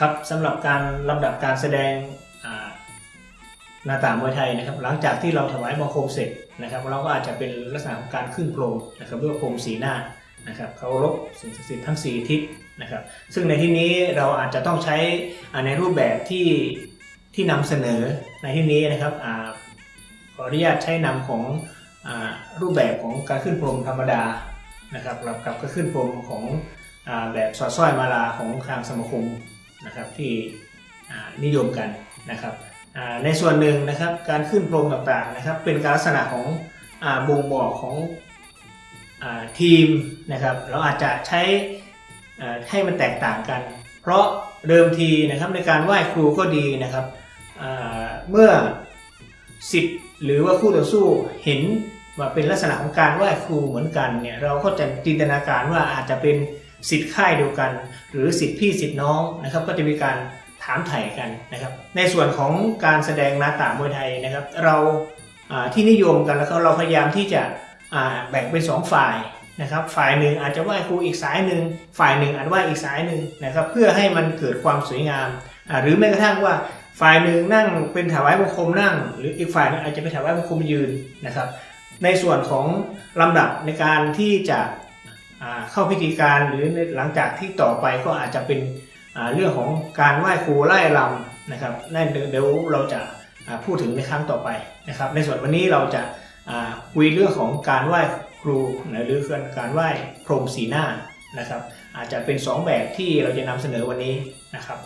ครับสำหรับการลำดับการแสดงหน้าต่างมวยไทยนะครับ หลังจากที่เราถวายบังคมเสร็จนะครับ เราก็อาจจะเป็นลักษณะของการขึ้นพรมนะครับเรียกว่าพรมสีหน้านะครับเคารพสิ่งศักดิ์สิทธิ์ทั้ง 4 ทิศนะครับ ซึ่งในที่นี้เราอาจจะต้องใช้อ่าในรูปแบบที่ที่นำเสนอในที่นี้นะครับขออนุญาตใช้นำของอรูปแบบของการขึ้นพรมธรรมดานะครับกับกับก็ขึ้นพรมของอแบบสอดสร้อยมาลาของทางสมาคม นะครับที่นิยมกันนะครับในส่วนหนึ่งนะครับการขึ้นโปรงต่างๆนะครับเป็นการลักษณะของอบ่งบอกของอทีมนะครับเราอาจจะใช้ให้มันแตกต่างกัน เพราะเดิมทีนะครับในการไหว้ครูก็ดีนะครับเมื่อสิทธิ์หรือว่าคู่ต่อสู้เห็นว่าเป็นลักษณะของการไหว้ครูเหมือนกันเนี่ยเราก็จะจินตนาการว่าอาจจะเป็น สิทธิ์ค่ายเดียวกัน หรือสิทธิ์พี่สิทธิ์น้องนะครับก็จะมีการถามไถ่กันนะครับ ในส่วนของการแสดงนาตามวยไทยนะครับ เราที่นิยมกันแล้วก็เราพยายามที่จะแบ่งเป็นสองฝ่ายนะครับ ฝ่ายหนึ่งอาจจะไหว้ครูอีกสายหนึ่งฝ่ายหนึ่งอาจไหว้อีกสายหนึ่งนะครับ เพื่อให้มันเกิดความสวยงาม หรือแม้กระทั่งว่าฝ่ายหนึ่งนั่งเป็นถวายบังคมนั่ง หรืออีกฝ่ายนึงอาจจะเป็นถวายบังคมยืนนะครับ ในส่วนของลำดับในการที่จะ เข้าพิธีการหรือหลังจากที่ต่อไปก็อาจจะเป็นเรื่องของการไหว้ครูไล่ลำนะครับนั่นเดี๋ยวเราจะพูดถึงในครั้งต่อไปนะครับ ในส่วนวันนี้เราจะคุยเรื่องของการไหว้ครูหรือการไหว้พรมสีหน้านะครับ อาจจะเป็นสองแบบที่เราจะนำเสนอวันนี้นะครับ